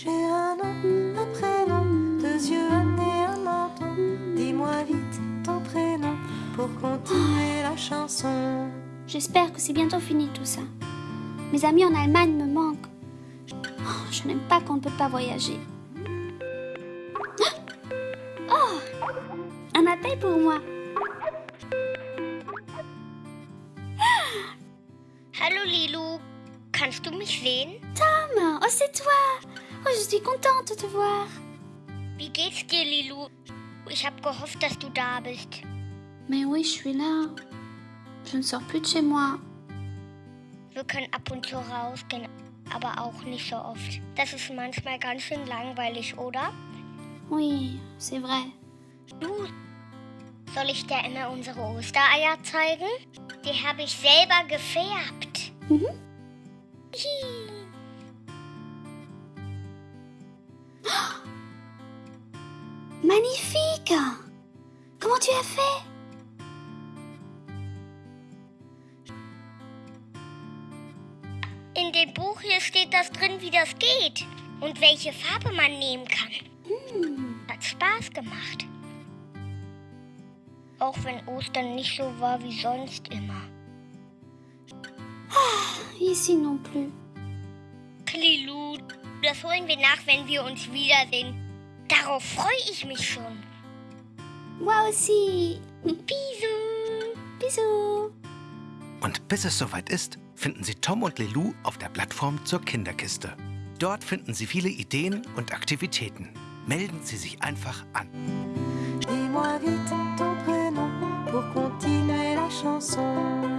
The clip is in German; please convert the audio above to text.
J'ai un nom, un prénom, deux yeux, un nez, un menton. Dis-moi vite ton prénom pour continuer la chanson. J'espère que c'est bientôt fini tout ça. Mes amis en Allemagne me manquent. Oh, je n'aime pas qu'on ne peut pas voyager. Ah oh Un appel pour moi. Hallo Lilou, kannst du mich sehen? Tom, oh c'est toi Oh, je suis contente de te voir. Wie geht's dir, Lilu? Ich habe gehofft, dass du da bist. Mais oui, je suis là. Je ne sors plus de chez moi. Wir können ab und zu rausgehen, aber auch nicht so oft. Das ist manchmal ganz schön langweilig, oder? Oui, c'est vrai. Du, soll ich dir immer unsere Ostereier zeigen? Die habe ich selber gefärbt. Mhm. Hihi. Magnifique Comment tu as fait In dem Buch hier steht das drin, wie das geht und welche Farbe man nehmen kann. Hmm. Hat Spaß gemacht. Auch wenn Ostern nicht so war wie sonst immer. Ici non plus. Lilu, das holen wir nach, wenn wir uns wiedersehen. Darauf freue ich mich schon. Moi aussi. Bisous. Bisous. Und bis es soweit ist, finden Sie Tom und Lilou auf der Plattform zur Kinderkiste. Dort finden Sie viele Ideen und Aktivitäten. Melden Sie sich einfach an. Dis-moi vite ton prénom pour continuer la chanson.